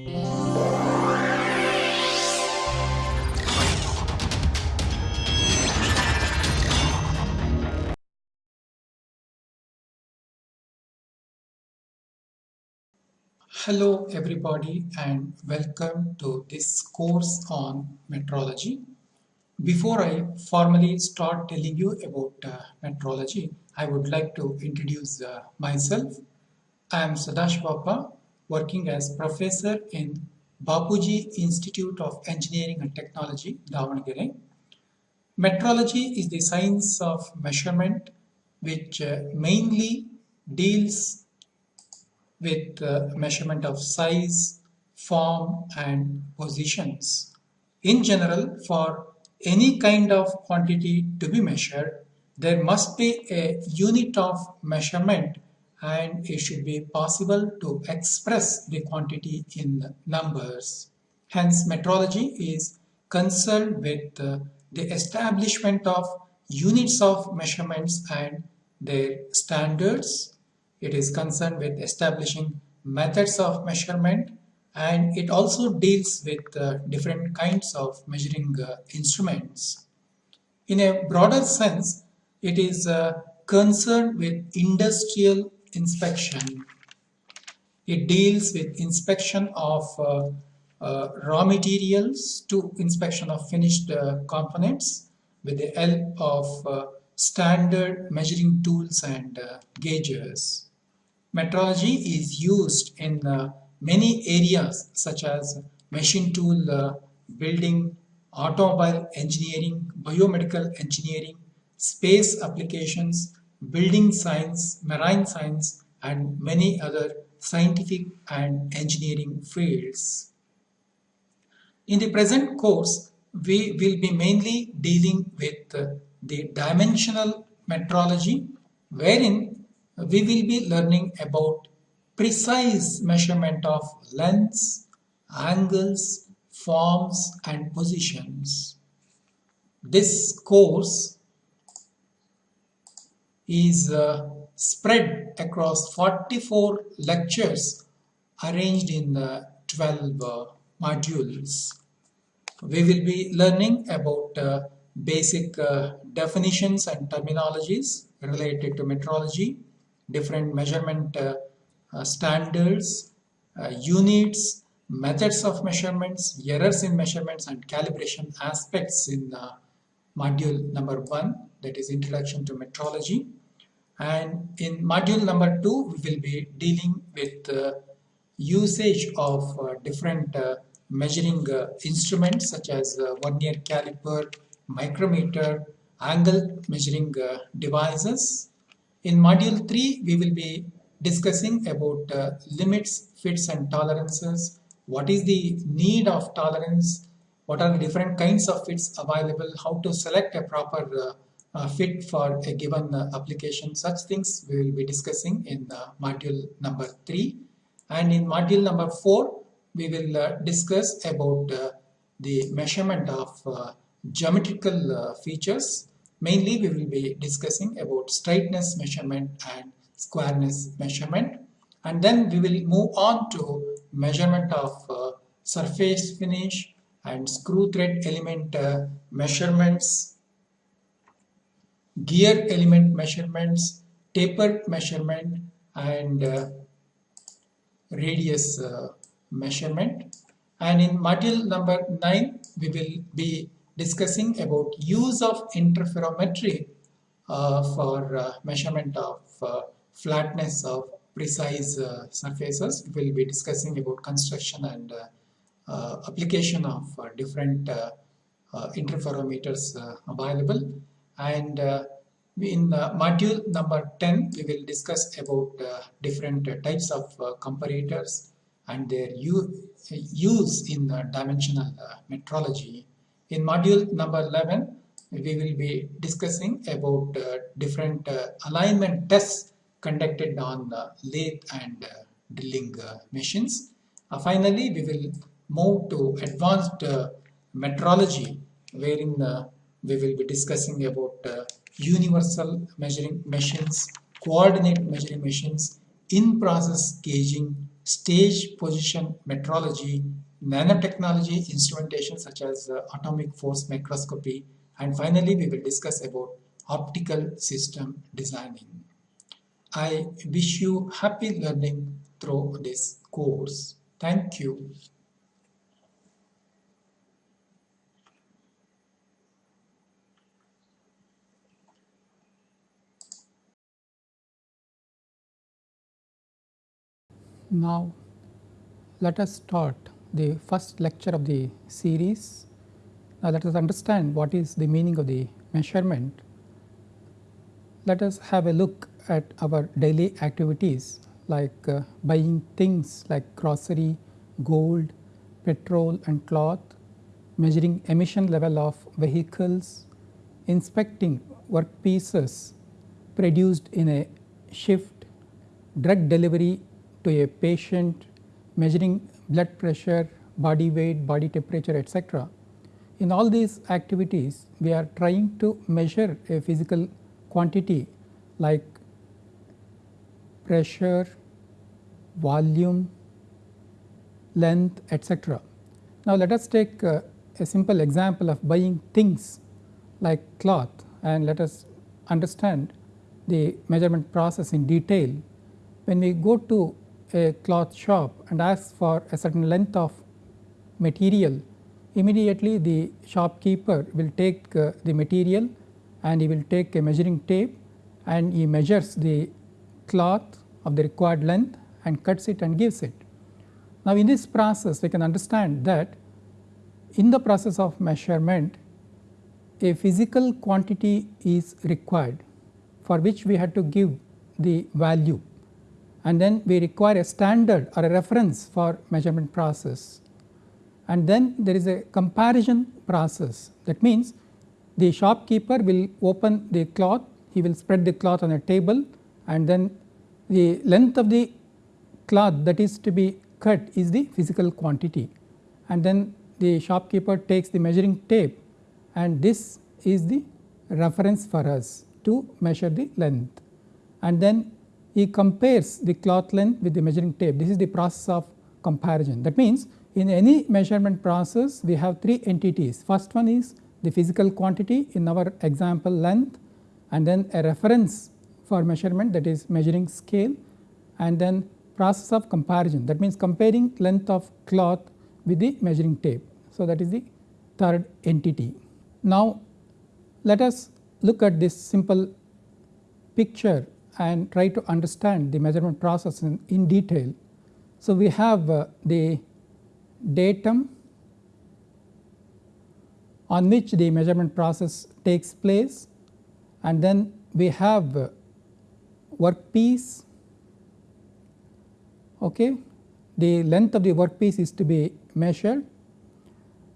Hello everybody and welcome to this course on metrology. Before I formally start telling you about uh, metrology, I would like to introduce uh, myself. I am Sadashivappa, working as professor in Bapuji Institute of Engineering and Technology, Davangere. Metrology is the science of measurement which uh, mainly deals with uh, measurement of size, form and positions. In general, for any kind of quantity to be measured, there must be a unit of measurement and it should be possible to express the quantity in numbers. Hence, metrology is concerned with the establishment of units of measurements and their standards. It is concerned with establishing methods of measurement and it also deals with uh, different kinds of measuring uh, instruments. In a broader sense, it is uh, concerned with industrial inspection. It deals with inspection of uh, uh, raw materials to inspection of finished uh, components with the help of standard measuring tools and gauges. Metrology is used in many areas such as machine tool uh, building, automobile engineering, biomedical engineering, space applications, building science, marine science, and many other scientific and engineering fields. In the present course, we will be mainly dealing with the dimensional metrology, wherein we will be learning about precise measurement of lengths, angles, forms and positions. This course is uh, spread across 44 lectures arranged in uh, 12 uh, modules. We will be learning about uh, basic uh, definitions and terminologies related to metrology, different measurement uh, standards, units, methods of measurements, errors in measurements and calibration aspects in module number one that is introduction to metrology. And in module number two we will be dealing with uh, usage of uh, different uh, measuring instruments such as vernier caliper, micrometer, angle measuring devices. In module 3 we will be discussing about uh, limits, fits and tolerances, what is the need of tolerance, what are the different kinds of fits available, how to select a proper uh, uh, fit for a given uh, application. Such things we will be discussing in uh, module number 3. And in module number 4, we will uh, discuss about the measurement of geometrical features. Mainly we will be discussing about straightness measurement and squareness measurement and then we will move on to measurement of uh, surface finish and screw thread element uh, measurements gear element measurements taper measurement and uh, radius uh, measurement and in module number 9 we will be discussing about use of interferometry uh, for uh, measurement of flatness of precise uh, surfaces. We will be discussing about construction and uh, uh, application of uh, different uh, uh, interferometers available. And uh, in uh, module number 10, we will discuss about uh, different types of comparators and their use in dimensional metrology. In module number 11, we will be discussing about different alignment tests conducted on lathe and uh, drilling uh, machines. Uh, finally, we will move to advanced metrology wherein we will be discussing about universal measuring machines, coordinate measuring machines, in-process gauging stage position metrology, nanotechnology instrumentation such as uh, atomic force microscopy and finally we will discuss about optical system designing. I wish you happy learning through this course. Thank you. Now, let us start the first lecture of the series. Now, let us understand what is the meaning of the measurement. Let us have a look at our daily activities like uh, buying things like grocery, gold, petrol and cloth, measuring emission level of vehicles, inspecting work pieces produced in a shift, drug delivery to a patient measuring blood pressure, body weight, body temperature etc. In all these activities we are trying to measure a physical quantity like pressure, volume, length etc. Now, let us take uh, a simple example of buying things like cloth and let us understand the measurement process in detail. When we go to a cloth shop and ask for a certain length of material, immediately the shopkeeper will take uh, the material and he will take a measuring tape and he measures the cloth of the required length and cuts it and gives it. Now, in this process we can understand that in the process of measurement a physical quantity is required for which we had to give the value and then we require a standard or a reference for measurement process. And then there is a comparison process. That means the shopkeeper will open the cloth, he will spread the cloth on a table and then the length of the cloth that is to be cut is the physical quantity. And then the shopkeeper takes the measuring tape and this is the reference for us to measure the length. And then he compares the cloth length with the measuring tape. This is the process of comparison. That means, in any measurement process we have three entities. First one is the physical quantity in our example length and then a reference for measurement that is measuring scale and then process of comparison that means comparing length of cloth with the measuring tape. So, that is the third entity. Now, let us look at this simple picture and try to understand the measurement process in, in detail. So, we have uh, the datum on which the measurement process takes place and then we have uh, workpiece. Okay? The length of the workpiece is to be measured.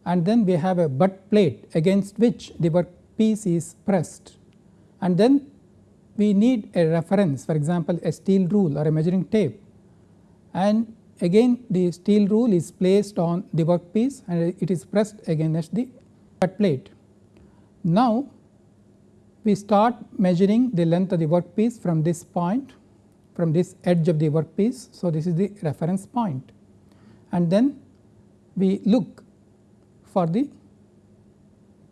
And then we have a butt plate against which the workpiece is pressed. And then we need a reference for example, a steel rule or a measuring tape and again the steel rule is placed on the workpiece and it is pressed against the butt plate. Now, we start measuring the length of the workpiece from this point from this edge of the workpiece. So, this is the reference point and then we look for the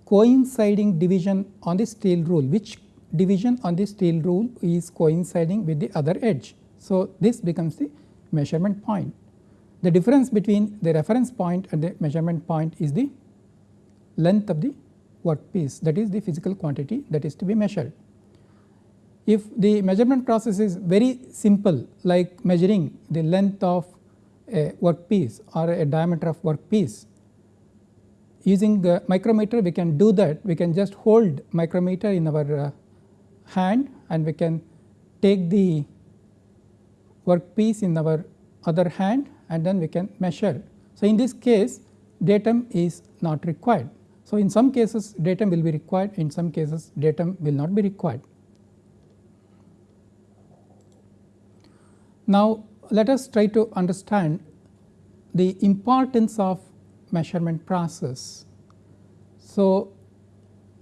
coinciding division on the steel rule which division on the steel rule is coinciding with the other edge. So, this becomes the measurement point. The difference between the reference point and the measurement point is the length of the workpiece that is the physical quantity that is to be measured. If the measurement process is very simple like measuring the length of a workpiece or a diameter of workpiece using the micrometer we can do that we can just hold micrometer in our uh, hand and we can take the workpiece in our other hand and then we can measure. So, in this case datum is not required. So, in some cases datum will be required in some cases datum will not be required. Now, let us try to understand the importance of measurement process. So,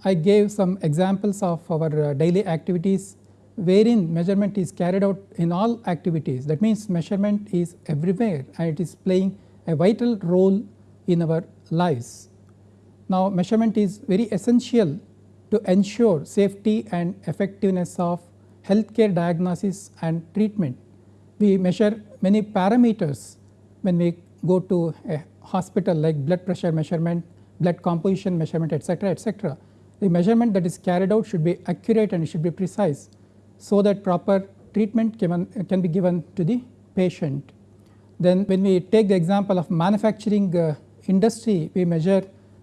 I gave some examples of our uh, daily activities wherein measurement is carried out in all activities that means measurement is everywhere and it is playing a vital role in our lives. Now measurement is very essential to ensure safety and effectiveness of healthcare diagnosis and treatment. We measure many parameters when we go to a hospital like blood pressure measurement, blood composition measurement etc., etc. The measurement that is carried out should be accurate and should be precise so that proper treatment can, can be given to the patient. Then when we take the example of manufacturing uh, industry, we measure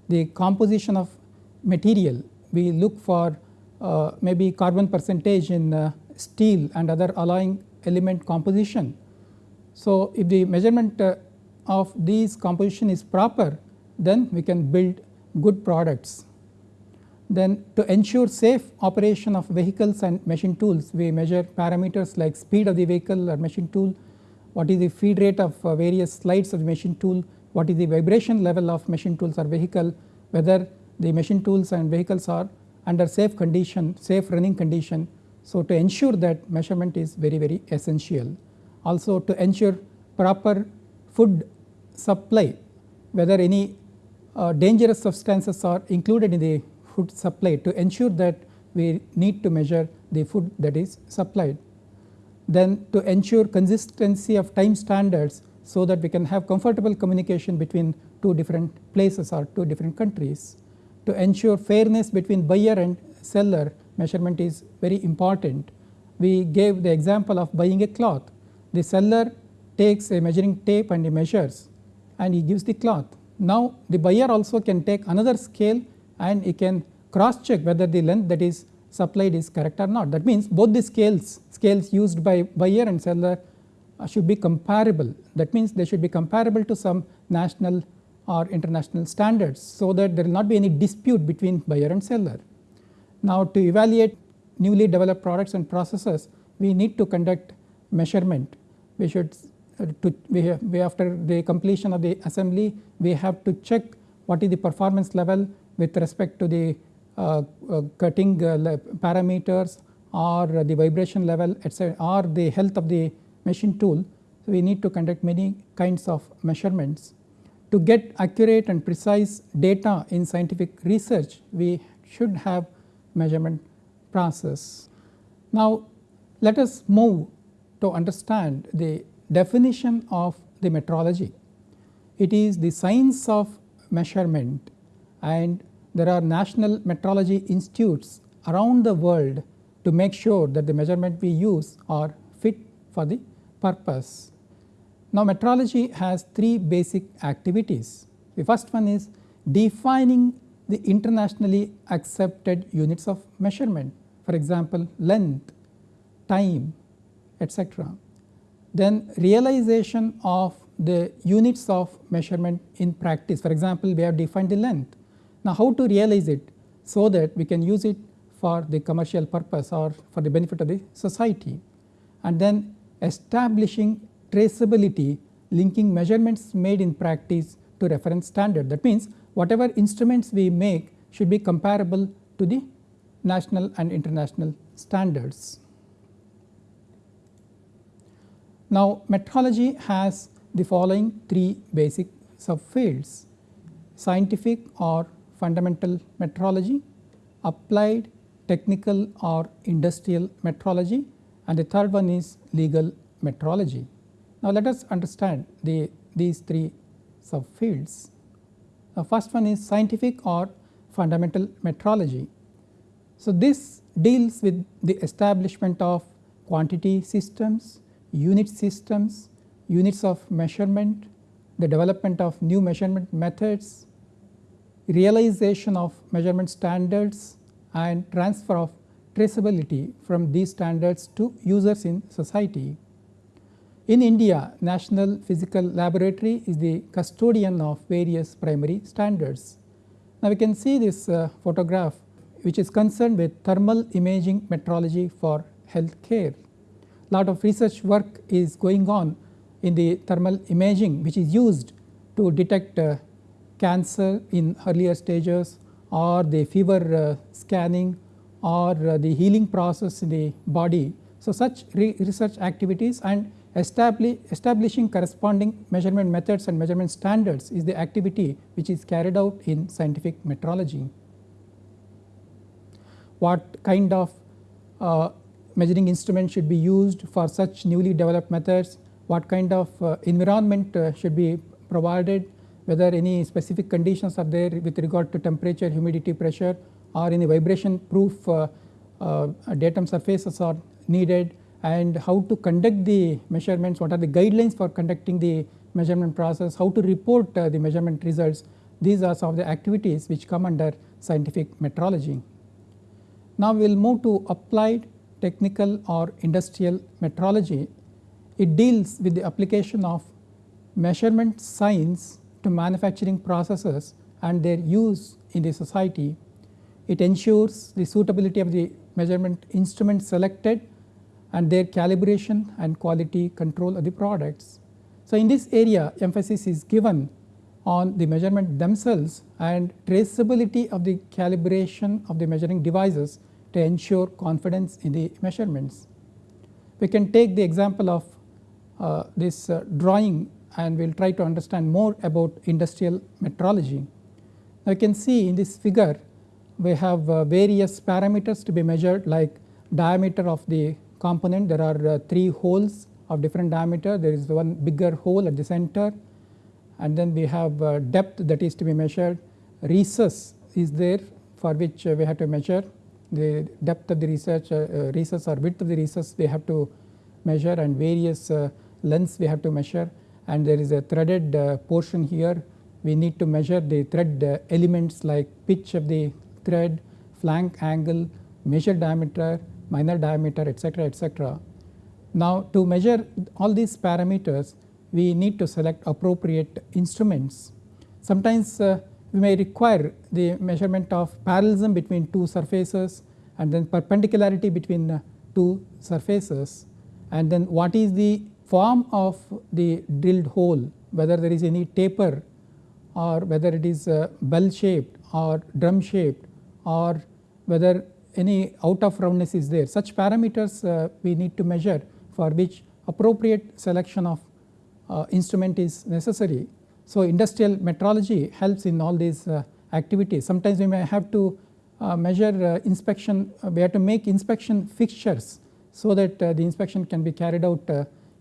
the composition of material. We look for uh, maybe carbon percentage in uh, steel and other alloying element composition. So, if the measurement uh, of these composition is proper, then we can build good products. Then to ensure safe operation of vehicles and machine tools, we measure parameters like speed of the vehicle or machine tool, what is the feed rate of uh, various slides of the machine tool, what is the vibration level of machine tools or vehicle, whether the machine tools and vehicles are under safe condition, safe running condition. So, to ensure that measurement is very very essential. Also to ensure proper food supply, whether any uh, dangerous substances are included in the food supply to ensure that we need to measure the food that is supplied. Then to ensure consistency of time standards so that we can have comfortable communication between two different places or two different countries. To ensure fairness between buyer and seller measurement is very important. We gave the example of buying a cloth. The seller takes a measuring tape and he measures and he gives the cloth. Now the buyer also can take another scale and he can cross check whether the length that is supplied is correct or not. That means both the scales, scales used by buyer and seller uh, should be comparable. That means they should be comparable to some national or international standards so that there will not be any dispute between buyer and seller. Now to evaluate newly developed products and processes, we need to conduct measurement. We should uh, to we, have, we after the completion of the assembly, we have to check what is the performance level with respect to the uh, uh, cutting uh, parameters or the vibration level etc., or the health of the machine tool. So, we need to conduct many kinds of measurements. To get accurate and precise data in scientific research, we should have measurement process. Now, let us move to understand the definition of the metrology. It is the science of measurement and there are national metrology institutes around the world to make sure that the measurement we use are fit for the purpose. Now metrology has three basic activities. The first one is defining the internationally accepted units of measurement for example length, time etc. Then realization of the units of measurement in practice for example we have defined the length now, how to realize it so that we can use it for the commercial purpose or for the benefit of the society and then establishing traceability linking measurements made in practice to reference standard. That means, whatever instruments we make should be comparable to the national and international standards. Now, metrology has the following three basic subfields scientific or fundamental metrology, applied technical or industrial metrology and the third one is legal metrology. Now let us understand the these three subfields. The first one is scientific or fundamental metrology. So this deals with the establishment of quantity systems, unit systems, units of measurement, the development of new measurement methods, realization of measurement standards and transfer of traceability from these standards to users in society. In India, National Physical Laboratory is the custodian of various primary standards. Now, we can see this uh, photograph which is concerned with thermal imaging metrology for health care. Lot of research work is going on in the thermal imaging which is used to detect uh, cancer in earlier stages or the fever uh, scanning or uh, the healing process in the body. So, such re research activities and establish, establishing corresponding measurement methods and measurement standards is the activity which is carried out in scientific metrology. What kind of uh, measuring instrument should be used for such newly developed methods, what kind of uh, environment uh, should be provided, whether any specific conditions are there with regard to temperature, humidity, pressure or any vibration proof uh, datum surfaces are needed and how to conduct the measurements, what are the guidelines for conducting the measurement process, how to report the measurement results. These are some of the activities which come under scientific metrology. Now, we will move to applied technical or industrial metrology. It deals with the application of measurement science to manufacturing processes and their use in the society. It ensures the suitability of the measurement instruments selected and their calibration and quality control of the products. So, in this area emphasis is given on the measurement themselves and traceability of the calibration of the measuring devices to ensure confidence in the measurements. We can take the example of this uh, drawing and we will try to understand more about industrial metrology. Now, you can see in this figure we have uh, various parameters to be measured like diameter of the component. There are uh, 3 holes of different diameter. There is one bigger hole at the center. And then we have uh, depth that is to be measured. Recess is there for which uh, we have to measure. The depth of the research uh, uh, recess or width of the recess we have to measure and various lengths we have to measure and there is a threaded portion here we need to measure the thread elements like pitch of the thread, flank angle, major diameter, minor diameter etc., etc. Now, to measure all these parameters we need to select appropriate instruments. Sometimes uh, we may require the measurement of parallelism between two surfaces and then perpendicularity between uh, two surfaces and then what is the form of the drilled hole whether there is any taper or whether it is uh, bell shaped or drum shaped or whether any out of roundness is there. Such parameters uh, we need to measure for which appropriate selection of uh, instrument is necessary. So, industrial metrology helps in all these activities. Sometimes we may have to measure inspection, we have to make inspection fixtures so that the inspection can be carried out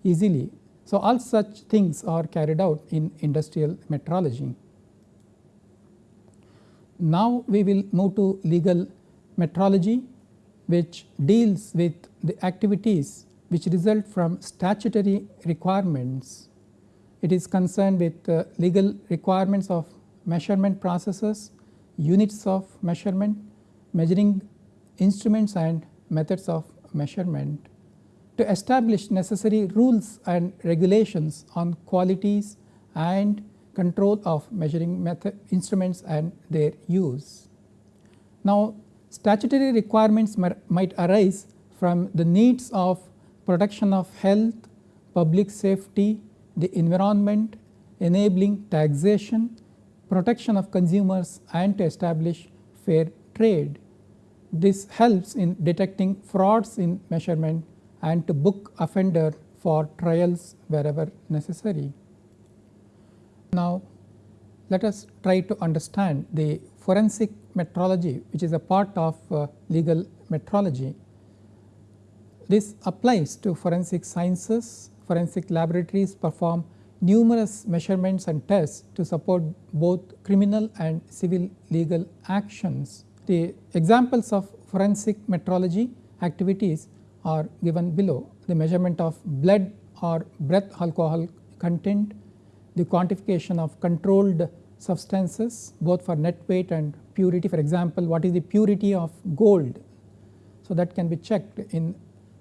easily. So, all such things are carried out in industrial metrology. Now, we will move to legal metrology which deals with the activities which result from statutory requirements. It is concerned with uh, legal requirements of measurement processes, units of measurement, measuring instruments and methods of measurement to establish necessary rules and regulations on qualities and control of measuring method instruments and their use. Now, statutory requirements might arise from the needs of protection of health, public safety, the environment, enabling taxation, protection of consumers and to establish fair trade. This helps in detecting frauds in measurement and to book offender for trials wherever necessary. Now, let us try to understand the forensic metrology which is a part of uh, legal metrology. This applies to forensic sciences, forensic laboratories perform numerous measurements and tests to support both criminal and civil legal actions. The examples of forensic metrology activities are given below the measurement of blood or breath alcohol content, the quantification of controlled substances both for net weight and purity for example what is the purity of gold. So, that can be checked in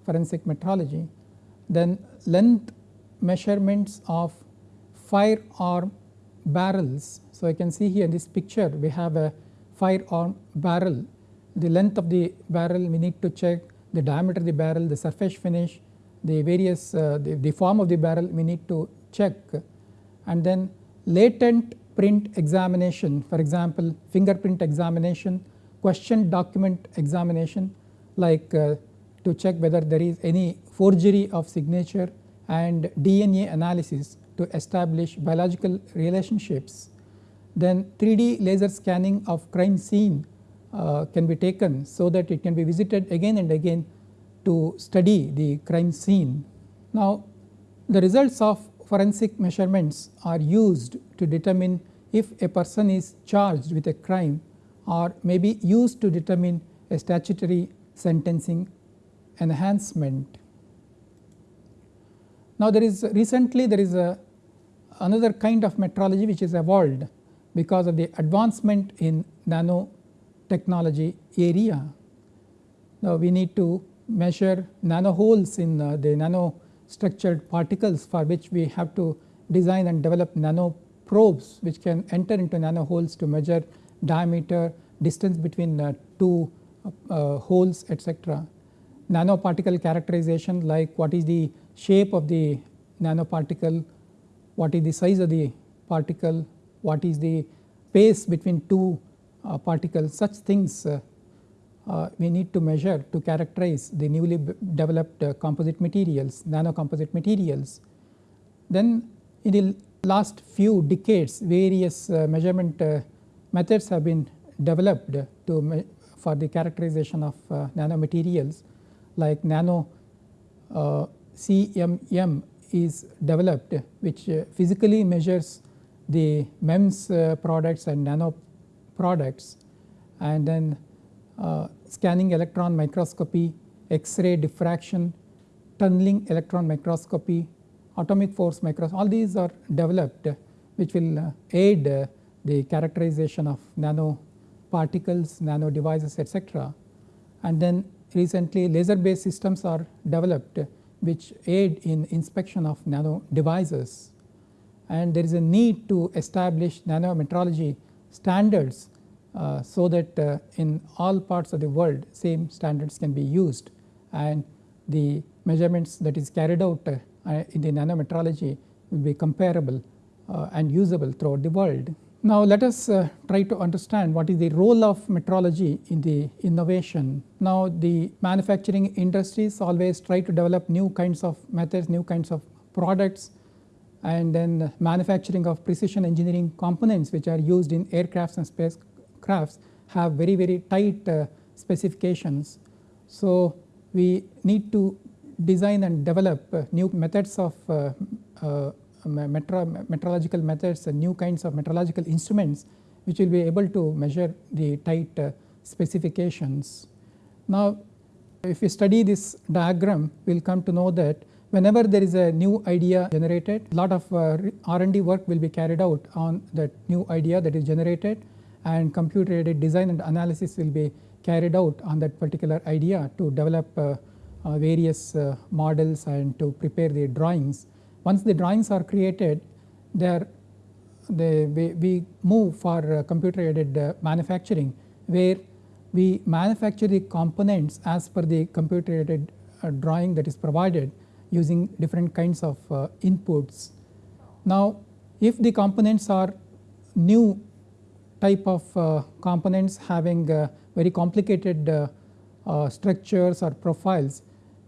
forensic metrology. Then length measurements of firearm barrels. So, I can see here in this picture we have a firearm barrel the length of the barrel we need to check the diameter of the barrel the surface finish the various uh, the, the form of the barrel we need to check and then latent print examination for example fingerprint examination question document examination like uh, to check whether there is any forgery of signature and DNA analysis to establish biological relationships. Then 3D laser scanning of crime scene uh, can be taken so that it can be visited again and again to study the crime scene. Now the results of forensic measurements are used to determine if a person is charged with a crime or may be used to determine a statutory sentencing enhancement. Now there is recently there is a another kind of metrology which is evolved because of the advancement in nanotechnology area. Now we need to measure nano holes in uh, the nano structured particles for which we have to design and develop nano probes which can enter into nano holes to measure diameter, distance between uh, two uh, holes etc. Nanoparticle characterization like what is the shape of the nanoparticle, what is the size of the particle, what is the space between two uh, particles such things uh, uh, we need to measure to characterize the newly developed uh, composite materials, nano composite materials. Then in the last few decades various uh, measurement methods have been developed to for the characterization of nanomaterials like nano CMM is developed which physically measures the MEMS products and nano products and then uh, scanning electron microscopy, X-ray diffraction, tunneling electron microscopy, atomic force microscopy all these are developed which will uh, aid uh, the characterization of nano particles, nano devices etc. And then recently laser based systems are developed which aid in inspection of nano devices and there is a need to establish nanometrology standards uh, so that uh, in all parts of the world same standards can be used and the measurements that is carried out uh, in the nanometrology will be comparable uh, and usable throughout the world. Now let us uh, try to understand what is the role of metrology in the innovation. Now the manufacturing industries always try to develop new kinds of methods, new kinds of products and then manufacturing of precision engineering components which are used in aircrafts and space crafts have very very tight uh, specifications. So we need to design and develop uh, new methods of uh, uh metro metrological methods and new kinds of metrological instruments which will be able to measure the tight uh, specifications. Now if we study this diagram we will come to know that whenever there is a new idea generated a lot of uh, R&D work will be carried out on that new idea that is generated and computer aided design and analysis will be carried out on that particular idea to develop uh, uh, various uh, models and to prepare the drawings. Once the drawings are created there they, we, we move for uh, computer aided uh, manufacturing where we manufacture the components as per the computer aided drawing that is provided using different kinds of inputs. Now if the components are new type of uh, components having uh, very complicated uh, structures or profiles,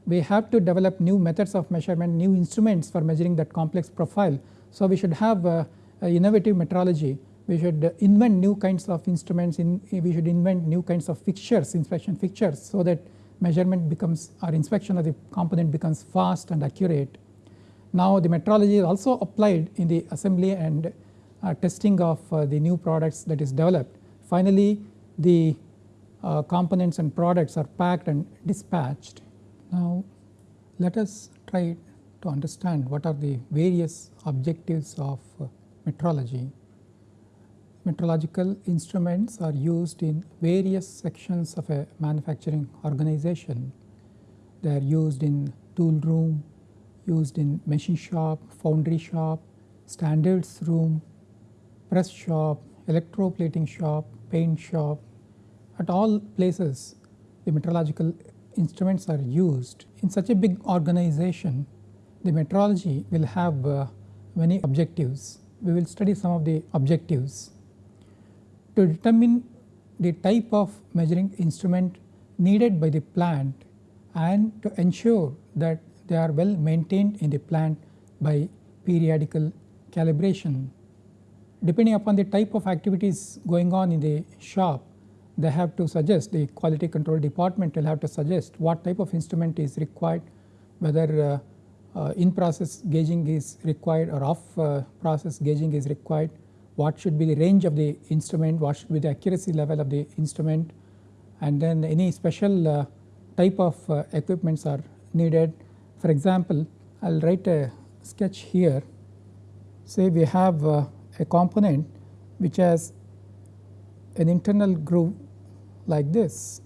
we have to develop new methods of measurement, new instruments for measuring that complex profile. So we should have innovative metrology we should invent new kinds of instruments in we should invent new kinds of fixtures inspection fixtures so that measurement becomes or inspection of the component becomes fast and accurate. Now the metrology is also applied in the assembly and uh, testing of uh, the new products that is developed. Finally, the uh, components and products are packed and dispatched. Now let us try to understand what are the various objectives of metrology. Metrological instruments are used in various sections of a manufacturing organization. They are used in tool room, used in machine shop, foundry shop, standards room, press shop, electroplating shop, paint shop, at all places the metrological instruments are used. In such a big organization, the metrology will have uh, many objectives. We will study some of the objectives. To determine the type of measuring instrument needed by the plant and to ensure that they are well maintained in the plant by periodical calibration. Depending upon the type of activities going on in the shop, they have to suggest the quality control department will have to suggest what type of instrument is required, whether uh, uh, in process gauging is required or off uh, process gauging is required, what should be the range of the instrument, what should be the accuracy level of the instrument and then any special uh, type of uh, equipments are needed. For example, I will write a sketch here say we have uh, a component which has an internal groove like this.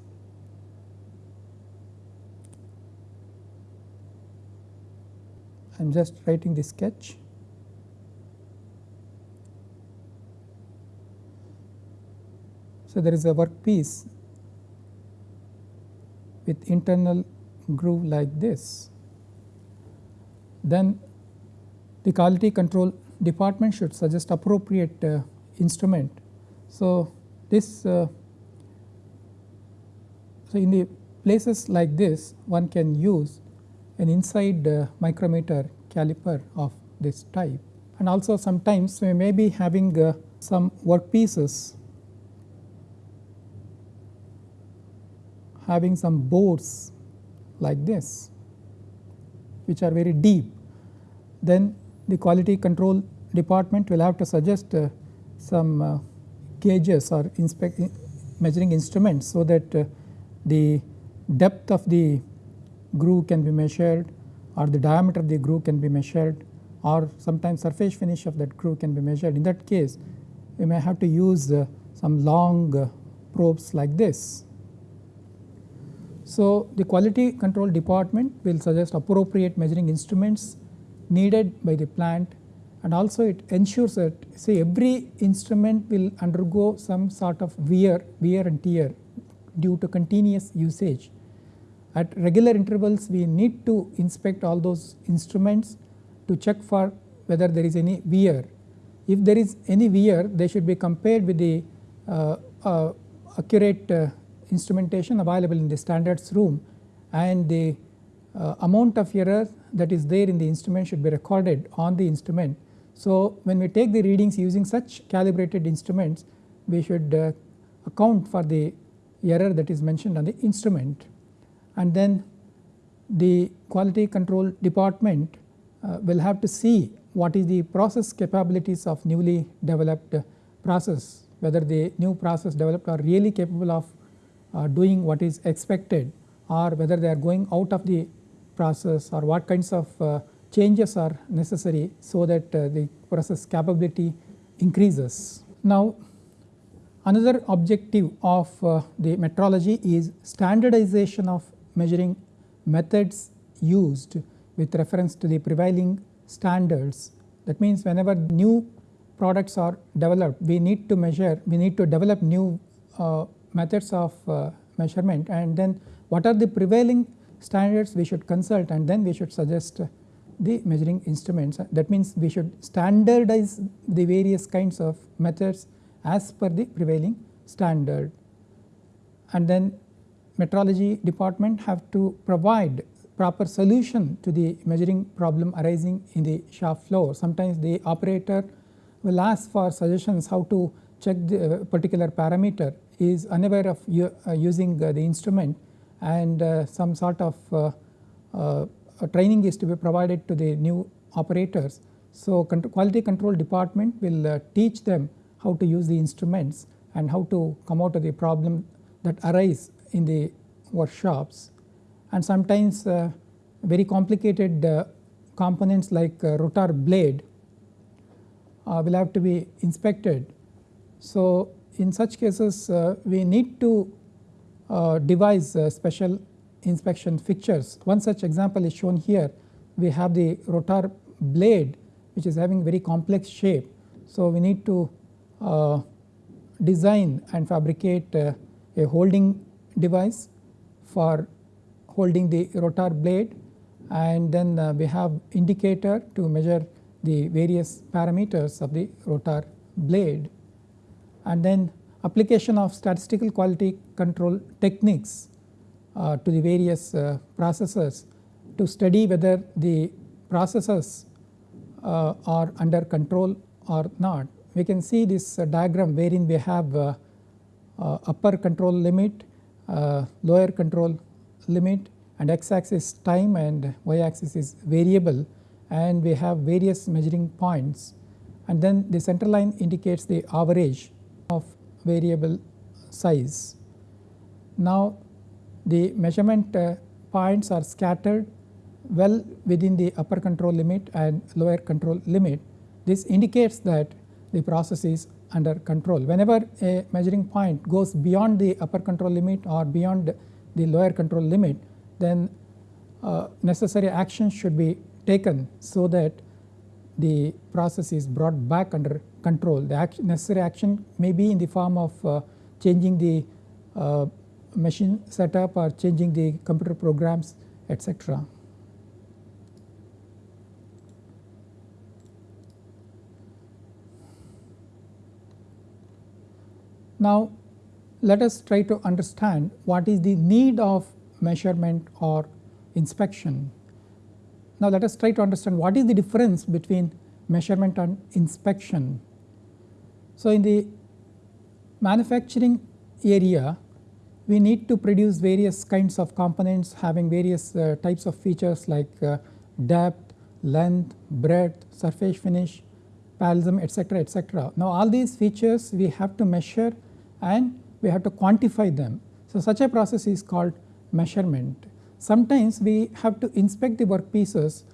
I am just writing the sketch. So, there is a workpiece with internal groove like this. Then the quality control department should suggest appropriate uh, instrument. So, this uh, so in the places like this one can use an inside uh, micrometer caliper of this type and also sometimes we may be having uh, some work pieces having some bores like this which are very deep then the quality control department will have to suggest uh, some uh, gauges or inspect measuring instruments so that uh, the depth of the groove can be measured or the diameter of the groove can be measured or sometimes surface finish of that groove can be measured. In that case we may have to use uh, some long uh, probes like this. So, the quality control department will suggest appropriate measuring instruments needed by the plant and also it ensures that say every instrument will undergo some sort of wear, wear and tear due to continuous usage. At regular intervals we need to inspect all those instruments to check for whether there is any wear. If there is any wear they should be compared with the uh, uh, accurate uh, instrumentation available in the standards room and the uh, amount of error that is there in the instrument should be recorded on the instrument. So, when we take the readings using such calibrated instruments we should uh, account for the error that is mentioned on the instrument and then the quality control department uh, will have to see what is the process capabilities of newly developed process whether the new process developed are really capable of uh, doing what is expected or whether they are going out of the process or what kinds of uh, changes are necessary so that uh, the process capability increases. Now another objective of uh, the metrology is standardization of measuring methods used with reference to the prevailing standards. That means whenever new products are developed we need to measure we need to develop new uh, methods of uh, measurement and then what are the prevailing standards we should consult and then we should suggest the measuring instruments. That means we should standardize the various kinds of methods as per the prevailing standard. And then metrology department have to provide proper solution to the measuring problem arising in the shop floor. Sometimes the operator will ask for suggestions how to check the uh, particular parameter is unaware of uh, using uh, the instrument and uh, some sort of training is to be provided to the new operators. So, quality control department will teach them how to use the instruments and how to come out of the problem that arise in the workshops and sometimes uh, very complicated uh, components like uh, rotor blade will have to be inspected. So, in such cases uh, we need to uh, devise uh, special inspection fixtures. One such example is shown here we have the rotor blade which is having very complex shape. So, we need to uh, design and fabricate uh, a holding device for holding the rotor blade and then uh, we have indicator to measure the various parameters of the rotor blade and then application of statistical quality control techniques uh, to the various uh, to study whether the processes uh, are under control or not. We can see this diagram wherein we have upper control limit, lower control limit and x axis time and y axis is variable and we have various measuring points and then the center line indicates the average of variable size. Now the measurement uh, points are scattered well within the upper control limit and lower control limit. This indicates that the process is under control. Whenever a measuring point goes beyond the upper control limit or beyond the lower control limit, then uh, necessary action should be taken so that the process is brought back under control. The necessary action may be in the form of uh, changing the uh, machine setup or changing the computer programs etc. Now let us try to understand what is the need of measurement or inspection. Now let us try to understand what is the difference between measurement and inspection. So in the manufacturing area we need to produce various kinds of components having various uh, types of features like uh, depth, length, breadth, surface finish, parallelism etc etc. Now all these features we have to measure and we have to quantify them. So such a process is called measurement. Sometimes we have to inspect the workpieces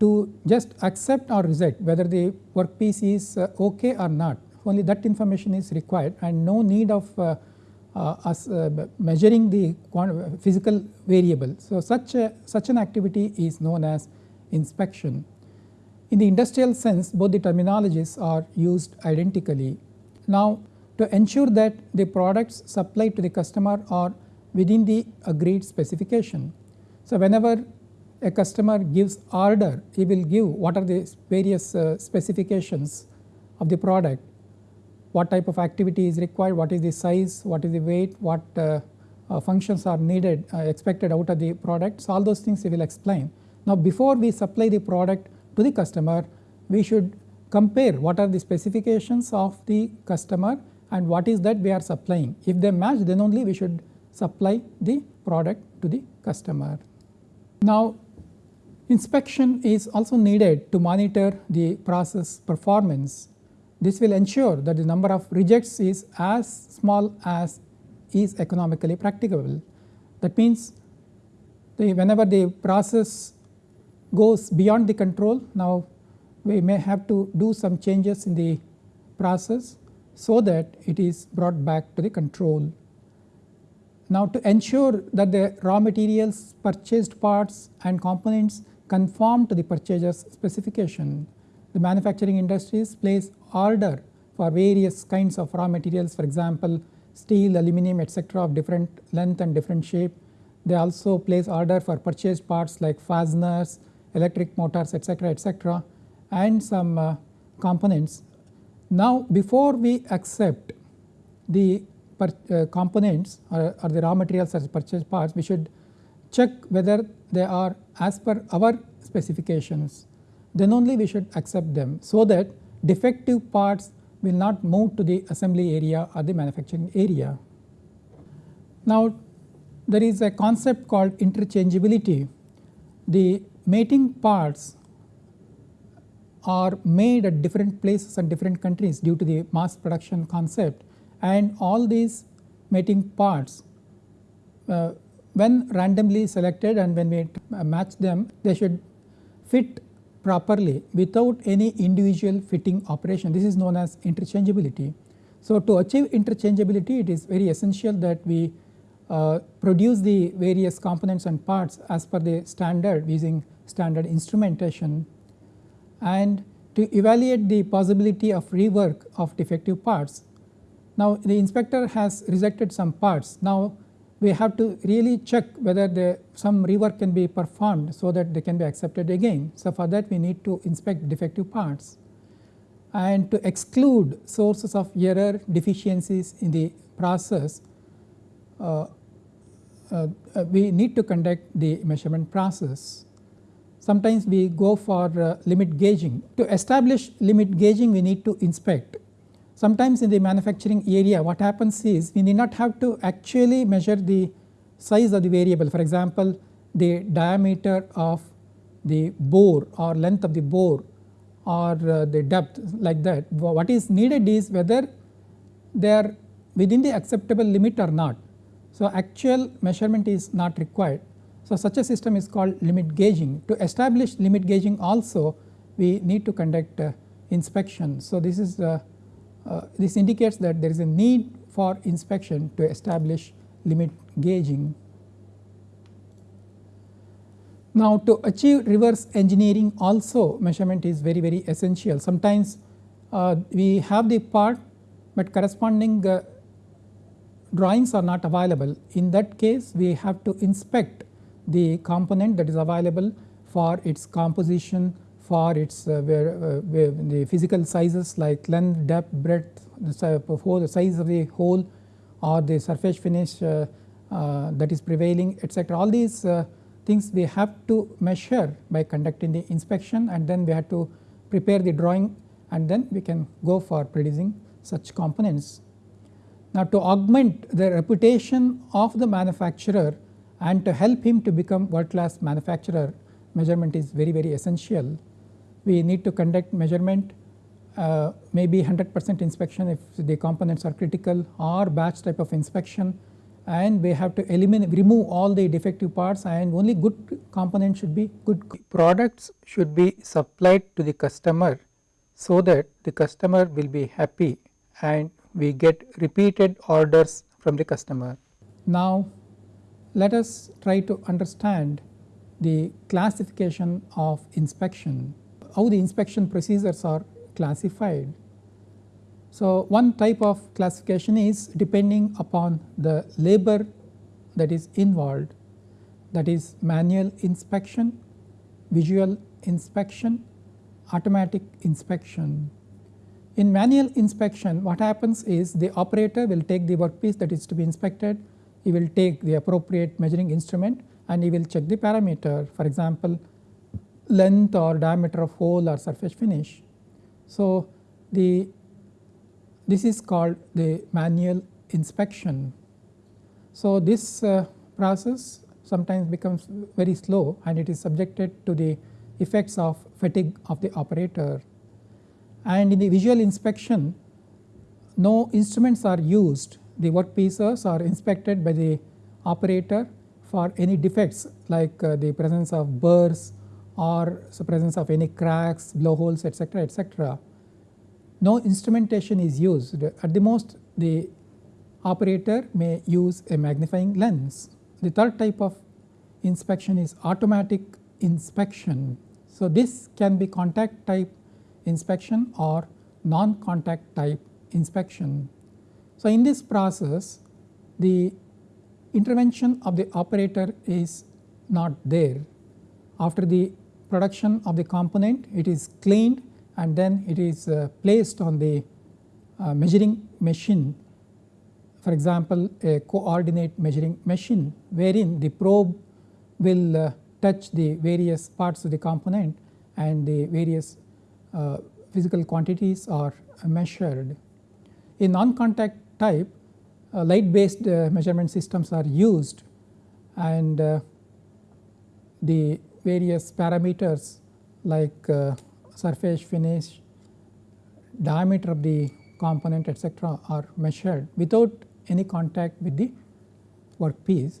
to just accept or reject whether the workpiece is uh, okay or not only that information is required and no need of uh, uh, us uh, measuring the physical variable. So such a, such an activity is known as inspection. In the industrial sense both the terminologies are used identically. Now to ensure that the products supplied to the customer are within the agreed specification. So, whenever a customer gives order, he will give what are the various uh, specifications of the product, what type of activity is required, what is the size, what is the weight, what uh, uh, functions are needed uh, expected out of the product. So, all those things he will explain. Now, before we supply the product to the customer, we should compare what are the specifications of the customer and what is that we are supplying. If they match then only we should supply the product to the customer. Now inspection is also needed to monitor the process performance. This will ensure that the number of rejects is as small as is economically practicable. That means the whenever the process goes beyond the control now we may have to do some changes in the process so that it is brought back to the control. Now to ensure that the raw materials, purchased parts and components conform to the purchaser's specification, the manufacturing industries place order for various kinds of raw materials for example steel, aluminum etc. of different length and different shape. They also place order for purchased parts like fasteners, electric motors etc. etc. and some uh, components. Now before we accept the uh, components or, or, the raw materials as purchased parts, we should check whether they are as per our specifications. Then only we should accept them so that defective parts will not move to the assembly area or the manufacturing area. Now there is a concept called interchangeability. The mating parts are made at different places and different countries due to the mass production concept and all these mating parts uh, when randomly selected and when we match them they should fit properly without any individual fitting operation this is known as interchangeability. So to achieve interchangeability it is very essential that we uh, produce the various components and parts as per the standard using standard instrumentation and to evaluate the possibility of rework of defective parts now the inspector has rejected some parts. Now we have to really check whether the some rework can be performed so that they can be accepted again. So for that we need to inspect defective parts and to exclude sources of error deficiencies in the process uh, uh, uh, we need to conduct the measurement process. Sometimes we go for uh, limit gauging. To establish limit gauging we need to inspect. Sometimes in the manufacturing area what happens is we need not have to actually measure the size of the variable for example the diameter of the bore or length of the bore or uh, the depth like that. What is needed is whether they are within the acceptable limit or not. So, actual measurement is not required. So, such a system is called limit gauging. To establish limit gauging also we need to conduct uh, inspection. So, this is uh, uh, this indicates that there is a need for inspection to establish limit gauging. Now to achieve reverse engineering also measurement is very very essential. Sometimes uh, we have the part but corresponding uh, drawings are not available. In that case we have to inspect the component that is available for its composition, for its uh, where, uh, where the physical sizes like length, depth, breadth, the, the size of the hole or the surface finish uh, that is prevailing etc. All these things we have to measure by conducting the inspection and then we have to prepare the drawing and then we can go for producing such components. Now to augment the reputation of the manufacturer and to help him to become world class manufacturer measurement is very very essential. We need to conduct measurement uh, maybe 100 percent inspection if the components are critical or batch type of inspection. And we have to eliminate remove all the defective parts and only good components should be good. Products should be supplied to the customer so that the customer will be happy and we get repeated orders from the customer. Now let us try to understand the classification of inspection, how the inspection procedures are classified. So, one type of classification is depending upon the labor that is involved that is manual inspection, visual inspection, automatic inspection. In manual inspection what happens is the operator will take the workpiece that is to be inspected, he will take the appropriate measuring instrument and he will check the parameter for example length or diameter of hole or surface finish. So, the this is called the manual inspection. So, this uh, process sometimes becomes very slow and it is subjected to the effects of fatigue of the operator. And in the visual inspection no instruments are used the work pieces are inspected by the operator for any defects like uh, the presence of burrs or the presence of any cracks, blowholes etc., etc no instrumentation is used at the most the operator may use a magnifying lens. The third type of inspection is automatic inspection. So, this can be contact type inspection or non-contact type inspection. So, in this process the intervention of the operator is not there. After the production of the component it is cleaned and then it is uh, placed on the uh, measuring machine for example a coordinate measuring machine wherein the probe will uh, touch the various parts of the component and the various uh, physical quantities are measured. In non-contact type uh, light based uh, measurement systems are used and the various parameters like surface finish, diameter of the component etc., are measured without any contact with the workpiece.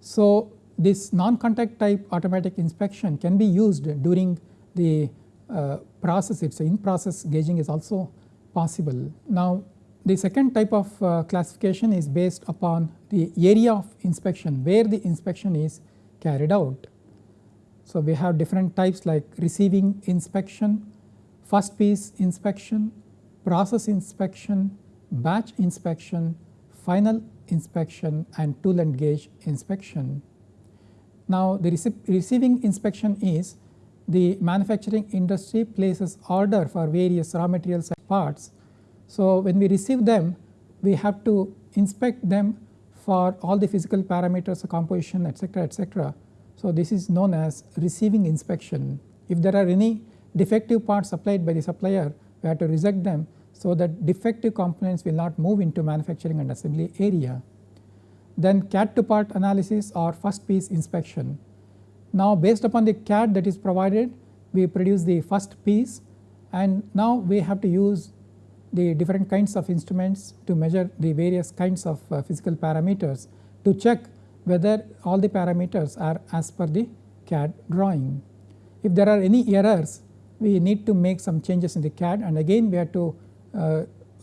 So, this non-contact type automatic inspection can be used during the uh, process it is in process gauging is also possible. Now the second type of uh, classification is based upon the area of inspection where the inspection is carried out. So, we have different types like receiving inspection, first piece inspection, process inspection, batch inspection, final inspection and tool and gauge inspection. Now, the rece receiving inspection is the manufacturing industry places order for various raw materials and parts. So, when we receive them we have to inspect them for all the physical parameters of composition etc., etc. So, this is known as receiving inspection. If there are any defective parts supplied by the supplier we have to reject them so that defective components will not move into manufacturing and assembly area. Then CAD to part analysis or first piece inspection. Now based upon the CAD that is provided we produce the first piece and now we have to use the different kinds of instruments to measure the various kinds of uh, physical parameters to check whether all the parameters are as per the CAD drawing. If there are any errors we need to make some changes in the CAD and again we have to uh,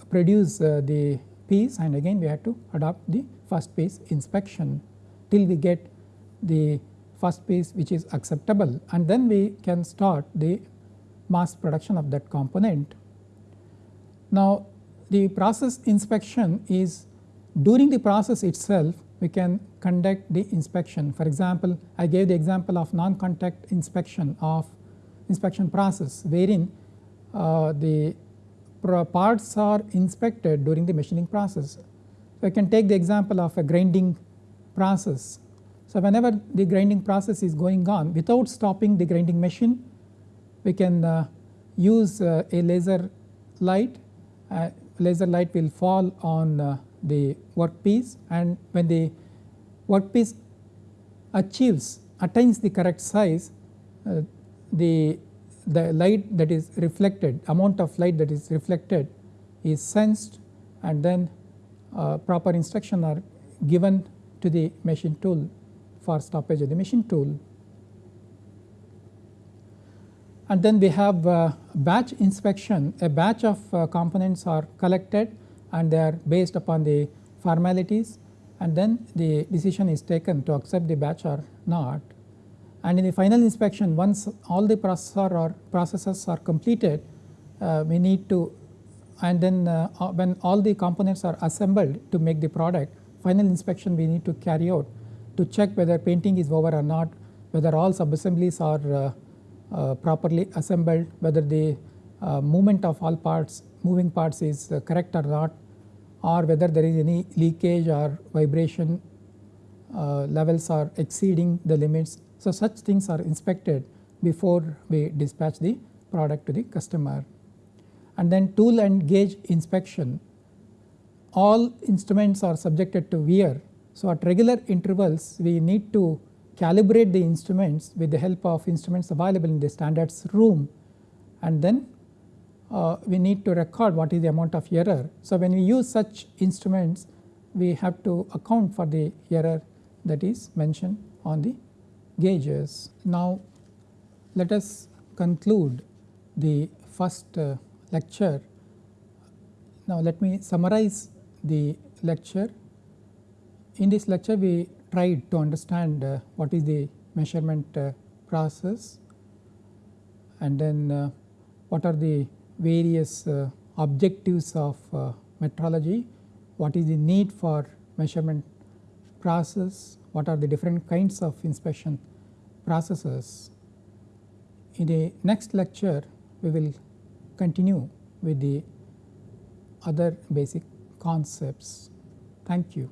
produce uh, the piece and again we have to adopt the first piece inspection till we get the first piece which is acceptable and then we can start the mass production of that component. Now the process inspection is during the process itself we can conduct the inspection. For example, I gave the example of non-contact inspection of inspection process wherein uh, the parts are inspected during the machining process. So, I can take the example of a grinding process. So, whenever the grinding process is going on without stopping the grinding machine we can uh, use uh, a laser light, uh, laser light will fall on uh, the workpiece and when the workpiece achieves attains the correct size uh, the the light that is reflected amount of light that is reflected is sensed and then uh, proper instruction are given to the machine tool for stoppage of the machine tool. And then we have uh, batch inspection a batch of uh, components are collected and they are based upon the formalities and then the decision is taken to accept the batch or not. And in the final inspection once all the processor or processes are completed uh, we need to and then uh, uh, when all the components are assembled to make the product final inspection we need to carry out to check whether painting is over or not whether all subassemblies are uh, uh, properly assembled whether the uh, movement of all parts moving parts is correct or not or whether there is any leakage or vibration uh, levels are exceeding the limits so, such things are inspected before we dispatch the product to the customer. And then tool and gauge inspection, all instruments are subjected to wear. So, at regular intervals we need to calibrate the instruments with the help of instruments available in the standards room and then uh, we need to record what is the amount of error. So, when we use such instruments we have to account for the error that is mentioned on the gauges. Now let us conclude the first uh, lecture. Now let me summarize the lecture. In this lecture we tried to understand uh, what is the measurement uh, process and then uh, what are the various uh, objectives of uh, metrology, what is the need for measurement process, what are the different kinds of inspection processes. In the next lecture we will continue with the other basic concepts. Thank you.